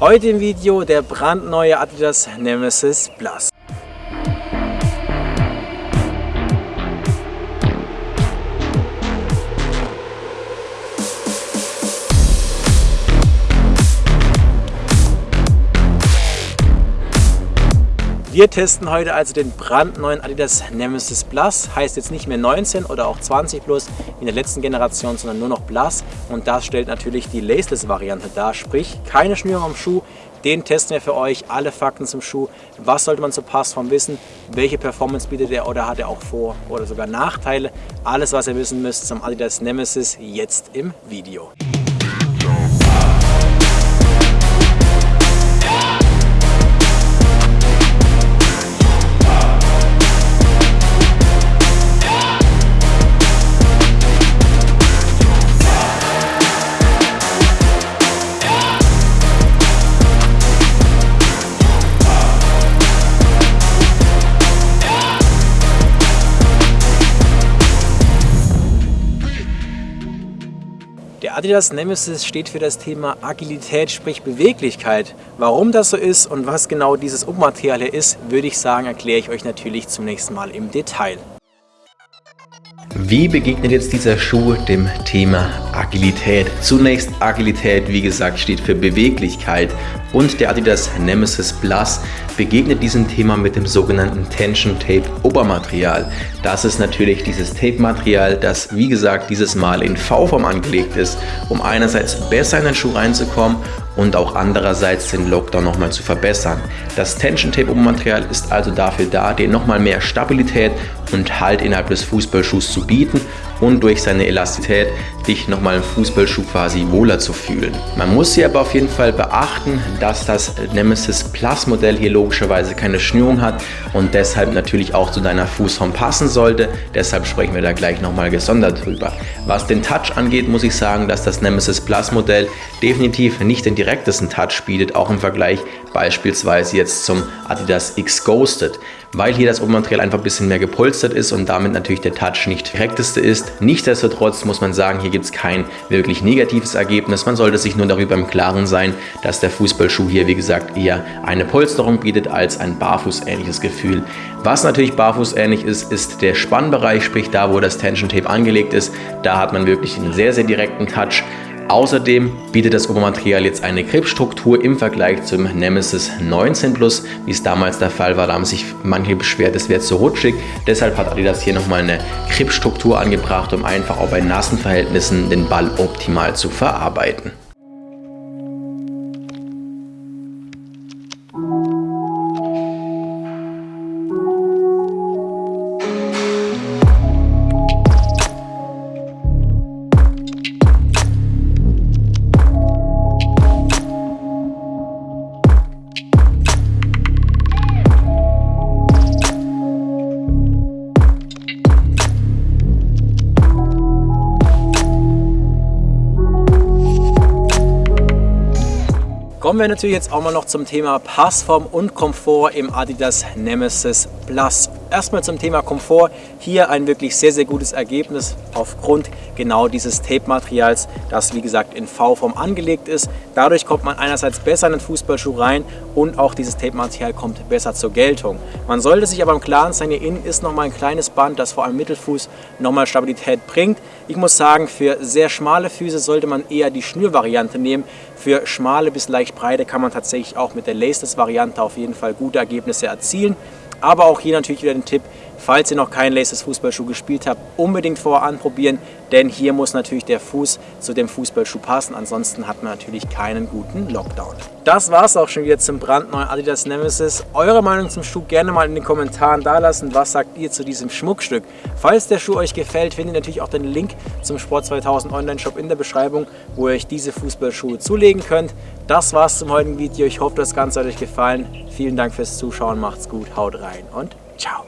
Heute im Video der brandneue Adidas Nemesis Plus. Wir testen heute also den brandneuen Adidas Nemesis Plus. Heißt jetzt nicht mehr 19 oder auch 20 Plus in der letzten Generation, sondern nur noch Plus. Und das stellt natürlich die Laceless-Variante dar. Sprich, keine Schnürung am Schuh. Den testen wir für euch. Alle Fakten zum Schuh. Was sollte man zur Passform wissen? Welche Performance bietet er oder hat er auch Vor- oder sogar Nachteile? Alles, was ihr wissen müsst zum Adidas Nemesis jetzt im Video. Der Adidas Nemesis steht für das Thema Agilität, sprich Beweglichkeit. Warum das so ist und was genau dieses Ummaterial hier ist, würde ich sagen, erkläre ich euch natürlich zum nächsten Mal im Detail. Wie begegnet jetzt dieser Schuh dem Thema Agilität? Zunächst Agilität, wie gesagt, steht für Beweglichkeit und der Adidas Nemesis Plus begegnet diesem Thema mit dem sogenannten Tension Tape Obermaterial. Das ist natürlich dieses Tape-Material, das wie gesagt dieses Mal in V-Form angelegt ist, um einerseits besser in den Schuh reinzukommen und auch andererseits den Lockdown nochmal zu verbessern. Das Tension Tape Obermaterial ist also dafür da, dir nochmal mehr Stabilität und Halt innerhalb des Fußballschuhs zu bieten und durch seine Elastizität dich nochmal im Fußballschuh quasi wohler zu fühlen. Man muss hier aber auf jeden Fall beachten, dass das Nemesis Plus Modell hier logischerweise keine Schnürung hat und deshalb natürlich auch zu deiner Fußform passen sollte. Deshalb sprechen wir da gleich nochmal gesondert drüber. Was den Touch angeht, muss ich sagen, dass das Nemesis Plus Modell definitiv nicht den direktesten Touch bietet, auch im Vergleich beispielsweise jetzt zum Adidas X Ghosted, weil hier das Obermaterial einfach ein bisschen mehr gepolstert ist und damit natürlich der Touch nicht direkteste ist. Nichtsdestotrotz muss man sagen, hier gibt es kein wirklich negatives Ergebnis. Man sollte sich nur darüber im Klaren sein, dass der Fußballschuh hier wie gesagt eher eine Polsterung bietet als ein barfußähnliches Gefühl. Was natürlich barfußähnlich ist, ist der Spannbereich, sprich da wo das Tension Tape angelegt ist. Da hat man wirklich einen sehr sehr direkten Touch. Außerdem bietet das Obermaterial jetzt eine Gripstruktur im Vergleich zum Nemesis 19 Plus, wie es damals der Fall war. Da haben sich manche beschwert, es wäre zu rutschig. Deshalb hat Adidas hier nochmal eine Gripstruktur angebracht, um einfach auch bei nassen Verhältnissen den Ball optimal zu verarbeiten. Kommen wir natürlich jetzt auch mal noch zum Thema Passform und Komfort im Adidas Nemesis Plus. Erstmal zum Thema Komfort. Hier ein wirklich sehr, sehr gutes Ergebnis aufgrund genau dieses Tape-Materials, das wie gesagt in V-Form angelegt ist. Dadurch kommt man einerseits besser in den Fußballschuh rein und auch dieses Tape-Material kommt besser zur Geltung. Man sollte sich aber im Klaren sein, hier innen ist nochmal ein kleines Band, das vor allem Mittelfuß nochmal Stabilität bringt. Ich muss sagen, für sehr schmale Füße sollte man eher die Schnürvariante nehmen. Für schmale bis leicht breite kann man tatsächlich auch mit der Laceless-Variante auf jeden Fall gute Ergebnisse erzielen. Aber auch hier natürlich wieder den Tipp, falls ihr noch keinen Laces Fußballschuh gespielt habt, unbedingt vorher anprobieren, denn hier muss natürlich der Fuß zu dem Fußballschuh passen, ansonsten hat man natürlich keinen guten Lockdown. Das war es auch schon wieder zum brandneuen Adidas Nemesis. Eure Meinung zum Schuh gerne mal in den Kommentaren dalassen. Was sagt ihr zu diesem Schmuckstück? Falls der Schuh euch gefällt, findet ihr natürlich auch den Link zum Sport 2000 Online Shop in der Beschreibung, wo ihr euch diese Fußballschuhe zulegen könnt. Das war's zum heutigen Video. Ich hoffe, das Ganze hat euch gefallen. Vielen Dank fürs Zuschauen, macht's gut, haut rein und ciao.